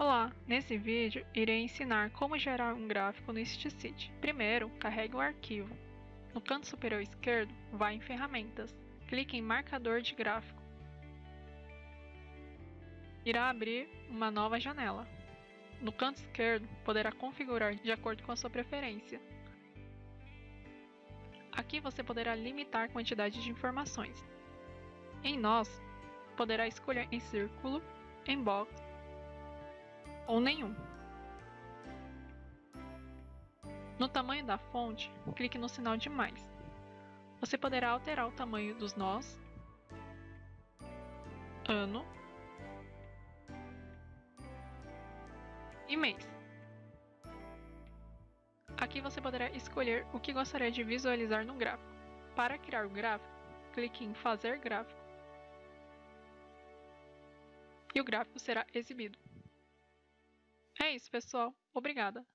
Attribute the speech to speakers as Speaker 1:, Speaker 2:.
Speaker 1: Olá, nesse vídeo irei ensinar como gerar um gráfico no StSeed. Primeiro, carregue o arquivo. No canto superior esquerdo, vá em Ferramentas. Clique em Marcador de gráfico. Irá abrir uma nova janela. No canto esquerdo, poderá configurar de acordo com a sua preferência. Aqui você poderá limitar a quantidade de informações. Em Nós, poderá escolher em círculo, em box ou nenhum. No tamanho da fonte, clique no sinal de mais. Você poderá alterar o tamanho dos nós, ano e mês. Aqui você poderá escolher o que gostaria de visualizar no gráfico. Para criar o gráfico, clique em Fazer gráfico e o gráfico será exibido. É isso, pessoal. Obrigada!